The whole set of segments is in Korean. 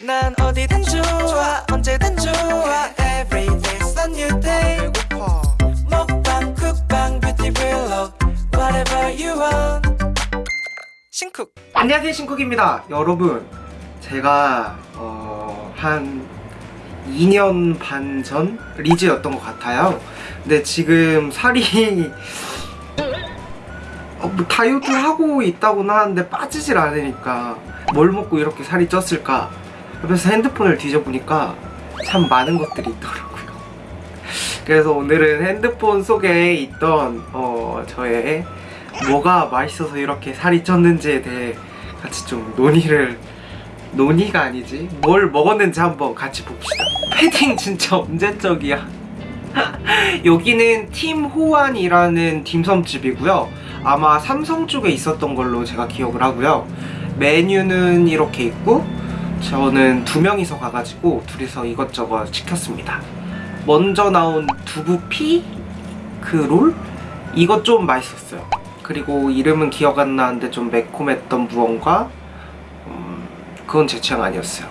난 어디든 좋아 언제든 좋아. Every day's a new day. 먹방 쿡방 뷰티 블ог Whatever you want. 신쿡. 안녕하세요 신쿡입니다. 여러분 제가 어, 한 2년 반 전 리즈였던 것 같아요. 근데 지금 살이 어, 뭐 다이어트 하고 있다고는 하는데 빠지질 않으니까 뭘 먹고 이렇게 살이 쪘을까 그래서 핸드폰을 뒤져보니까 참 많은 것들이 있더라고요. 그래서 오늘은 핸드폰 속에 있던 어, 저의 뭐가 맛있어서 이렇게 살이 쪘는지에 대해 같이 좀 논의를 논의가 아니지. 뭘 먹었는지 한번 같이 봅시다. 패딩 진짜 언제적이야? 여기는 팀 호환이라는 딤섬집이고요. 아마 삼성 쪽에 있었던 걸로 제가 기억을 하고요. 메뉴는 이렇게 있고 저는 두 명이서 가가지고 둘이서 이것저것 시켰습니다. 먼저 나온 두부 피 그 롤? 이거 좀 맛있었어요. 그리고 이름은 기억 안 나는데 좀 매콤했던 무언가? 음, 그건 제 취향 아니었어요.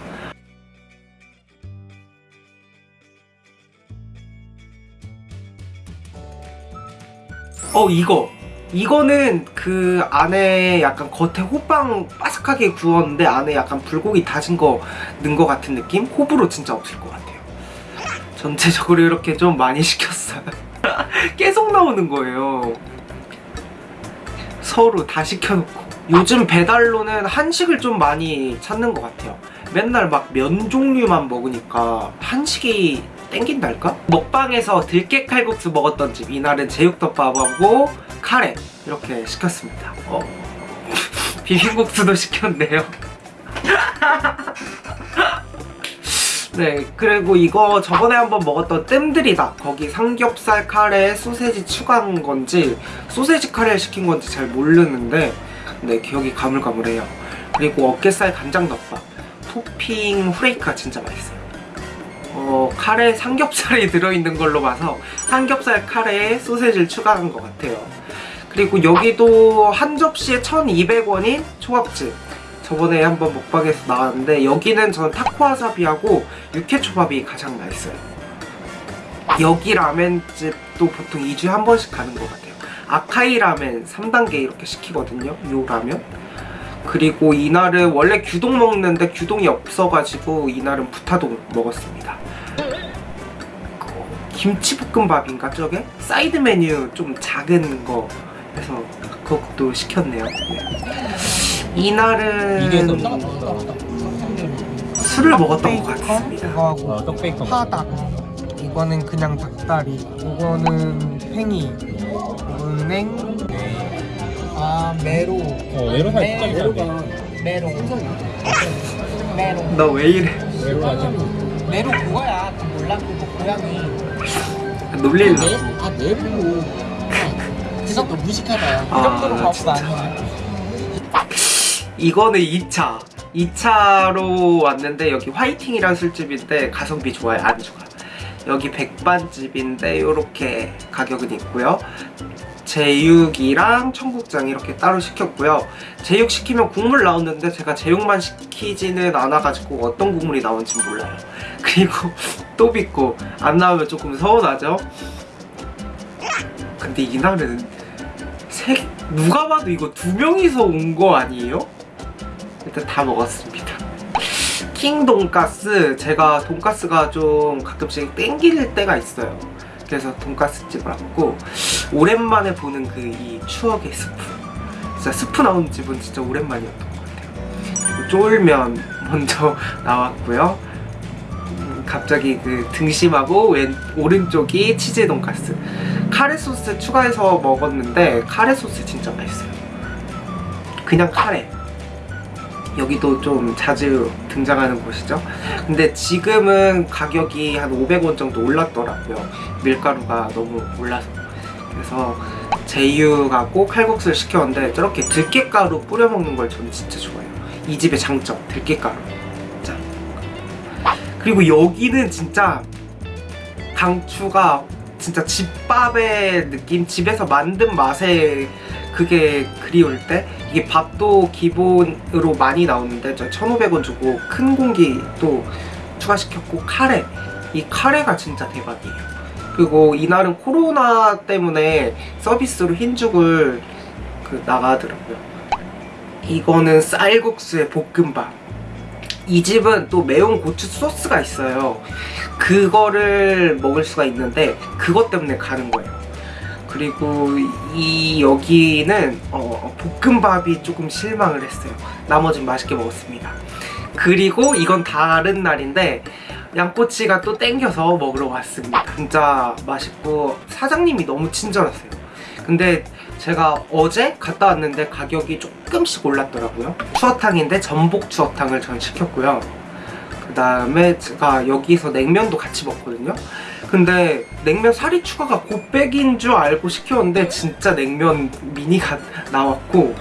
어 이거 이거는 그 안에 약간 겉에 호빵 바삭하게 구웠는데 안에 약간 불고기 다진 거 넣은 거 같은 느낌? 호불호 진짜 없을 것 같아요. 전체적으로 이렇게 좀 많이 시켰어요. 계속 나오는 거예요. 서로 다 시켜놓고. 요즘 배달로는 한식을 좀 많이 찾는 것 같아요. 맨날 막 면 종류만 먹으니까 한식이 땡긴달까? 먹방에서 들깨 칼국수 먹었던 집. 이날은 제육덮밥하고 카레 이렇게 시켰습니다. 어. 비빔국수도 시켰네요. 네 그리고 이거 저번에 한번 먹었던 뜸들이다 거기 삼겹살 카레 소세지 추가한 건지 소세지 카레 시킨 건지 잘 모르는데 네 기억이 가물가물해요. 그리고 어깨살 간장 덮밥. 토핑 후레이크가 진짜 맛있어요. 어, 카레 삼겹살이 들어있는 걸로 봐서 삼겹살 카레에 소세지를 추가한 것 같아요 그리고 여기도 한 접시에 1200원인 초밥집. 저번에 한번 먹방에서 나왔는데 여기는 저는 타코와사비하고 육회초밥이 가장 맛있어요. 여기 라멘집도 보통 2주에 한 번씩 가는 것 같아요. 아카이 라멘 3단계 이렇게 시키거든요 요 라면. 그리고 이날은 원래 규동 먹는데 규동이 없어가지고 이날은 부타동 먹었습니다. 김치볶음밥인가 저게? 사이드 메뉴 좀 작은 거 해서 그것도 시켰네요 네. 이날은 이게 너무 술을 먹었던 것 같습니다. 이거하고 어, 떡베이컨 파닭 이거는 그냥 닭다리. 이거는 팽이. 이거는 냉아 메로. 어 메로 살 진짜 메로가 메로. 메로. 너 왜 이래? 메로 메로 그거야. 그 몰라 그거 고양이. 놀릴라. 아 메로 그 정도 무식하다. 그 아, 정도로 바보가. 아니야. 이거는 2차. 2차로 왔는데 여기 화이팅이라는 술집인데 가성비 좋아요. 안 좋아. 여기 백반집인데 이렇게 가격은 있고요. 제육이랑 청국장 이렇게 따로 시켰고요. 제육 시키면 국물 나오는데 제가 제육만 시키지는 않아가지고 어떤 국물이 나오는지 몰라요. 그리고 또 빚고 안 나오면 조금 서운하죠 근데 이날은 세, 누가 봐도 이거 두 명이서 온 거 아니에요? 일단 다 먹었습니다. 킹 돈가스 제가 돈가스가 좀 가끔씩 땡길 때가 있어요. 그래서 돈가스 집을 왔고 오랜만에 보는 그 이 추억의 스프 진짜 스프 나오는 집은 진짜 오랜만이었던 것 같아요. 그리고 쫄면 먼저 나왔고요. 음, 갑자기 그 등심하고 왼 오른쪽이 치즈 돈가스 카레 소스 추가해서 먹었는데 카레 소스 진짜 맛있어요. 그냥 카레. 여기도 좀 자주 등장하는 곳이죠. 근데 지금은 가격이 한 500원 정도 올랐더라고요. 밀가루가 너무 올라서. 그래서 제육하고 칼국수를 시켰는데 저렇게 들깨가루 뿌려 먹는 걸 저는 진짜 좋아해요. 이 집의 장점 들깨가루. 짠. 그리고 여기는 진짜 강추가 진짜 집밥의 느낌 집에서 만든 맛의 그게 그리울 때 이게 밥도 기본으로 많이 나오는데 저 1,500원 주고 큰 공기도 추가시켰고 카레 이 카레가 진짜 대박이에요. 그리고 이날은 코로나 때문에 서비스로 흰죽을 그 나가더라고요. 이거는 쌀국수의 볶음밥. 이 집은 또 매운 고추 소스가 있어요. 그거를 먹을 수가 있는데 그것 때문에 가는 거예요. 그리고 이 여기는 어, 볶음밥이 조금 실망을 했어요. 나머진 맛있게 먹었습니다. 그리고 이건 다른 날인데 양꼬치가 또 땡겨서 먹으러 왔습니다. 진짜 맛있고 사장님이 너무 친절하세요. 근데 제가 어제 갔다 왔는데 가격이 조금씩 올랐더라고요. 추어탕인데 전복 추어탕을 전 시켰고요. 그 다음에 제가 여기서 냉면도 같이 먹거든요. 근데 냉면 살이 추가가 곱빼기인 줄 알고 시켰는데 진짜 냉면 미니가 나왔고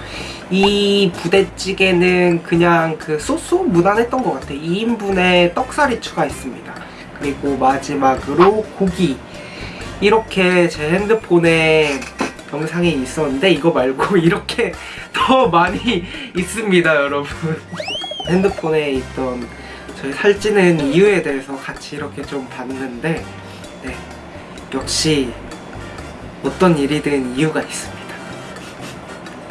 이 부대찌개는 그냥 그 소스 무난했던 것 같아. 2인분에 떡살이 추가했습니다. 그리고 마지막으로 고기. 이렇게 제 핸드폰에 영상이 있었는데 이거 말고 이렇게 더 많이 있습니다, 여러분. 핸드폰에 있던 저희 살찌는 이유에 대해서 같이 이렇게 좀 봤는데 네. 역시 어떤 일이든 이유가 있습니다.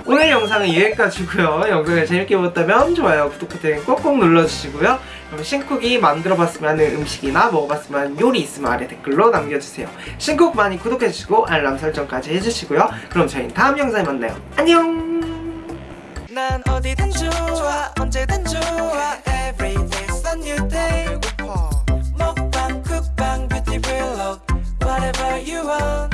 오늘 영상은 여기까지고요. 영상을 재밌게 보셨다면 좋아요, 구독 버튼 꼭꼭 눌러주시고요. 그럼 신쿡이 만들어봤으면 하는 음식이나 먹어봤으면 하는 요리 있으면 아래 댓글로 남겨주세요. 신쿡 많이 구독해주시고 알람 설정까지 해주시고요. 그럼 저희는 다음 영상에 만나요. 안녕! 난 어디든 좋아 언제든 좋아 Every day's a new day 먹방 쿡방 뷰티 블ог Whatever you want